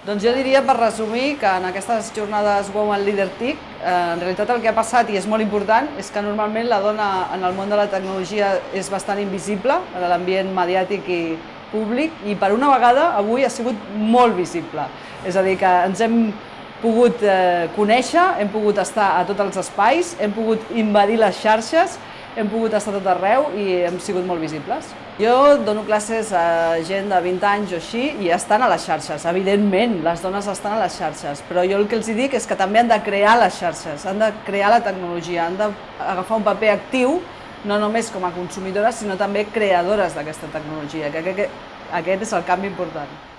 Doncs jo diria, per resumir, que en aquestes jornades Women Leader TIC, eh, en realitat el que ha passat, i és molt important, és que normalment la dona en el món de la tecnologia és bastant invisible en l'ambient mediàtic i públic, i per una vegada avui ha sigut molt visible. És a dir, que ens hem pogut eh, conèixer, hem pogut estar a tots els espais, hem pogut invadir les xarxes, hem pogut estar tot arreu i hem sigut molt visibles. Jo dono classes a gent de 20 anys o així i estan a les xarxes, evidentment, les dones estan a les xarxes, però jo el que els dic és que també han de crear les xarxes, han de crear la tecnologia, han d'agafar un paper actiu, no només com a consumidores, sinó també creadores d'aquesta tecnologia, que aquest és el canvi important.